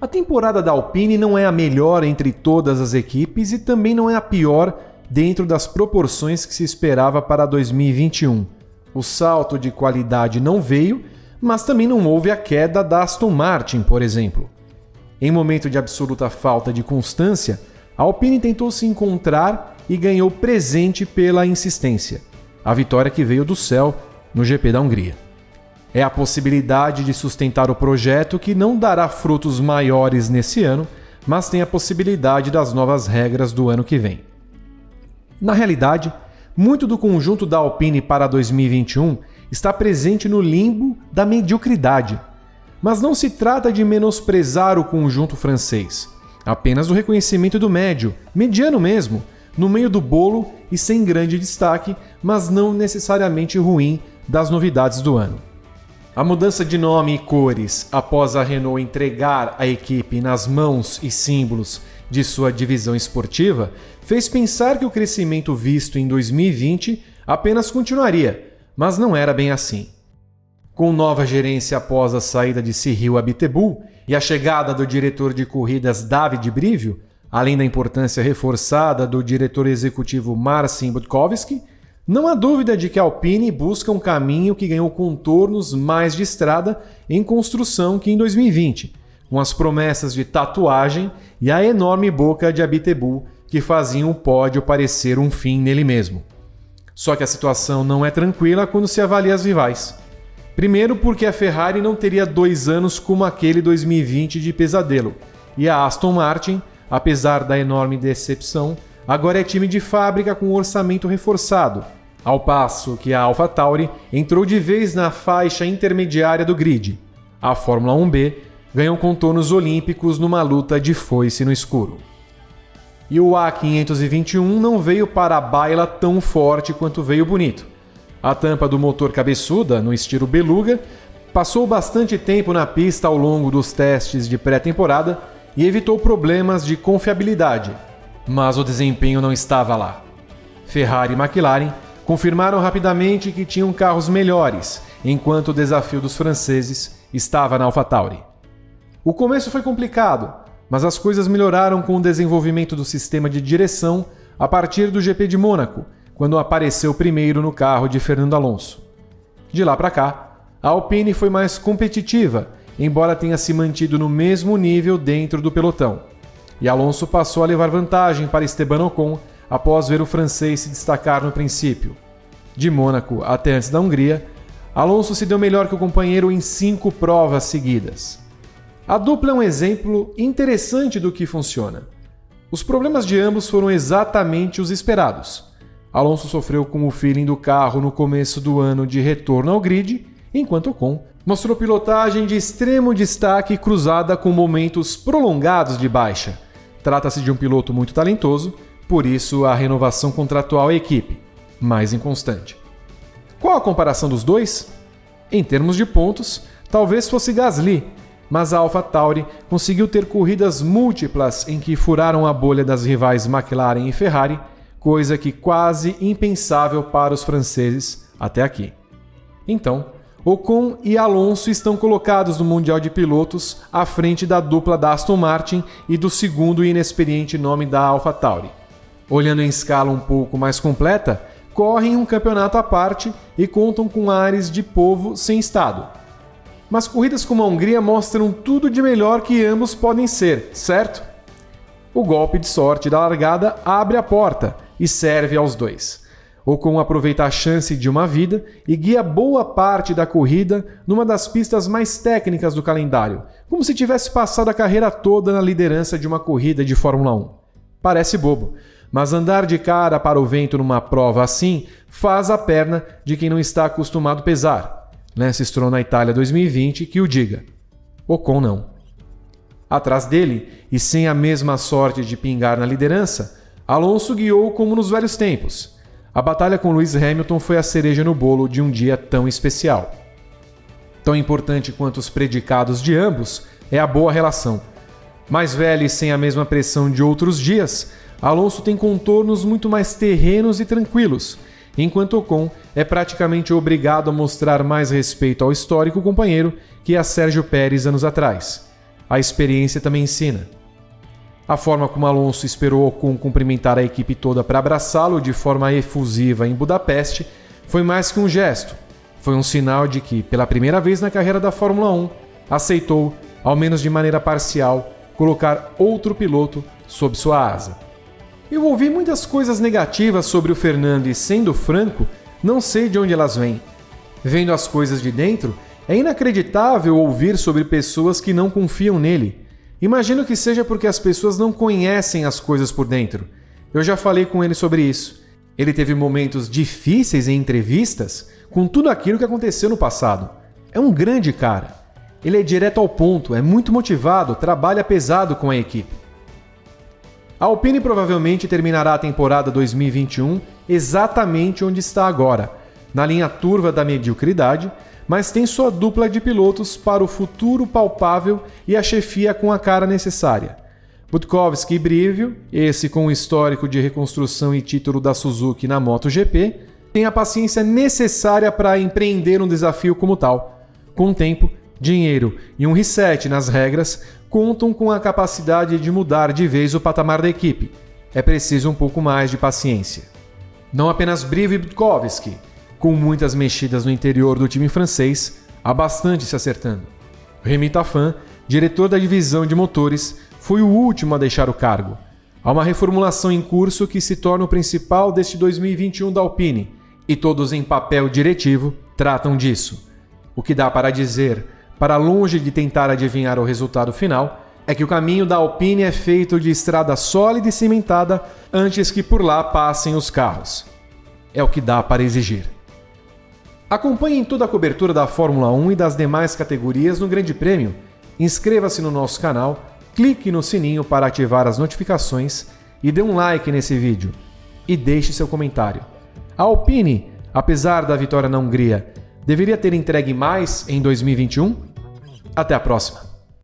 A temporada da Alpine não é a melhor entre todas as equipes e também não é a pior dentro das proporções que se esperava para 2021. O salto de qualidade não veio, mas também não houve a queda da Aston Martin, por exemplo. Em momento de absoluta falta de constância, a Alpine tentou se encontrar e ganhou presente pela insistência. A vitória que veio do céu no GP da Hungria. É a possibilidade de sustentar o projeto que não dará frutos maiores nesse ano, mas tem a possibilidade das novas regras do ano que vem. Na realidade, muito do conjunto da Alpine para 2021 está presente no limbo da mediocridade. Mas não se trata de menosprezar o conjunto francês, apenas do reconhecimento do médio, mediano mesmo, no meio do bolo e sem grande destaque, mas não necessariamente ruim das novidades do ano. A mudança de nome e cores após a Renault entregar a equipe nas mãos e símbolos de sua divisão esportiva fez pensar que o crescimento visto em 2020 apenas continuaria, mas não era bem assim. Com nova gerência após a saída de Cyril Abiteboul e a chegada do diretor de corridas David Brivio, além da importância reforçada do diretor executivo Marcin Budkowski, não há dúvida de que a Alpine busca um caminho que ganhou contornos mais de estrada em construção que em 2020, com as promessas de tatuagem e a enorme boca de Abitebu que faziam o pódio parecer um fim nele mesmo. Só que a situação não é tranquila quando se avalia as rivais. Primeiro, porque a Ferrari não teria dois anos como aquele 2020 de pesadelo, e a Aston Martin, apesar da enorme decepção, agora é time de fábrica com orçamento reforçado ao passo que a AlphaTauri entrou de vez na faixa intermediária do grid. A Fórmula 1B ganhou contornos olímpicos numa luta de foice no escuro. E o A521 não veio para a baila tão forte quanto veio bonito. A tampa do motor cabeçuda, no estilo beluga, passou bastante tempo na pista ao longo dos testes de pré-temporada e evitou problemas de confiabilidade, mas o desempenho não estava lá. Ferrari e McLaren confirmaram rapidamente que tinham carros melhores, enquanto o desafio dos franceses estava na AlphaTauri. O começo foi complicado, mas as coisas melhoraram com o desenvolvimento do sistema de direção a partir do GP de Mônaco, quando apareceu primeiro no carro de Fernando Alonso. De lá para cá, a Alpine foi mais competitiva, embora tenha se mantido no mesmo nível dentro do pelotão. E Alonso passou a levar vantagem para Esteban Ocon após ver o francês se destacar no princípio. De Mônaco até antes da Hungria, Alonso se deu melhor que o companheiro em cinco provas seguidas. A dupla é um exemplo interessante do que funciona. Os problemas de ambos foram exatamente os esperados. Alonso sofreu com o feeling do carro no começo do ano de retorno ao grid, enquanto Ocon mostrou pilotagem de extremo destaque cruzada com momentos prolongados de baixa. Trata-se de um piloto muito talentoso por isso, a renovação contratual é equipe, mais inconstante. Qual a comparação dos dois? Em termos de pontos, talvez fosse Gasly, mas a AlphaTauri conseguiu ter corridas múltiplas em que furaram a bolha das rivais McLaren e Ferrari, coisa que quase impensável para os franceses até aqui. Então, Ocon e Alonso estão colocados no Mundial de Pilotos à frente da dupla da Aston Martin e do segundo e inexperiente nome da AlphaTauri olhando em escala um pouco mais completa, correm um campeonato à parte e contam com ares de povo sem estado. Mas corridas como a Hungria mostram tudo de melhor que ambos podem ser, certo? O golpe de sorte da largada abre a porta e serve aos dois. Ocon aproveita a chance de uma vida e guia boa parte da corrida numa das pistas mais técnicas do calendário, como se tivesse passado a carreira toda na liderança de uma corrida de Fórmula 1. Parece bobo, mas andar de cara para o vento numa prova assim faz a perna de quem não está acostumado pesar. Lance Stroll na Itália 2020 que o diga. Ocon não. Atrás dele, e sem a mesma sorte de pingar na liderança, Alonso guiou como nos velhos tempos. A batalha com Lewis Hamilton foi a cereja no bolo de um dia tão especial. Tão importante quanto os predicados de ambos é a boa relação. Mais velho e sem a mesma pressão de outros dias, Alonso tem contornos muito mais terrenos e tranquilos, enquanto Ocon é praticamente obrigado a mostrar mais respeito ao histórico companheiro que a Sérgio Pérez anos atrás. a experiência também ensina. A forma como Alonso esperou Ocon cumprimentar a equipe toda para abraçá-lo de forma efusiva em Budapeste foi mais que um gesto. Foi um sinal de que, pela primeira vez na carreira da Fórmula 1, aceitou, ao menos de maneira parcial, colocar outro piloto sob sua asa. Eu ouvi muitas coisas negativas sobre o Fernando e, sendo franco, não sei de onde elas vêm. Vendo as coisas de dentro, é inacreditável ouvir sobre pessoas que não confiam nele. Imagino que seja porque as pessoas não conhecem as coisas por dentro. Eu já falei com ele sobre isso. Ele teve momentos difíceis em entrevistas com tudo aquilo que aconteceu no passado. É um grande cara. Ele é direto ao ponto, é muito motivado, trabalha pesado com a equipe. A Alpine provavelmente terminará a temporada 2021 exatamente onde está agora, na linha turva da mediocridade, mas tem sua dupla de pilotos para o futuro palpável e a chefia com a cara necessária. Butkovski e Brivio, esse com o histórico de reconstrução e título da Suzuki na MotoGP, tem a paciência necessária para empreender um desafio como tal. Com tempo, dinheiro e um reset nas regras, contam com a capacidade de mudar de vez o patamar da equipe. É preciso um pouco mais de paciência. Não apenas Brive e com muitas mexidas no interior do time francês, há bastante se acertando. Remy Tafan, diretor da divisão de motores, foi o último a deixar o cargo. Há uma reformulação em curso que se torna o principal deste 2021 da Alpine, e todos em papel diretivo tratam disso. O que dá para dizer para longe de tentar adivinhar o resultado final, é que o caminho da Alpine é feito de estrada sólida e cimentada antes que por lá passem os carros. É o que dá para exigir. Acompanhem toda a cobertura da Fórmula 1 e das demais categorias no Grande Prêmio. Inscreva-se no nosso canal, clique no sininho para ativar as notificações e dê um like nesse vídeo. E deixe seu comentário. A Alpine, apesar da vitória na Hungria, deveria ter entregue mais em 2021? Até a próxima!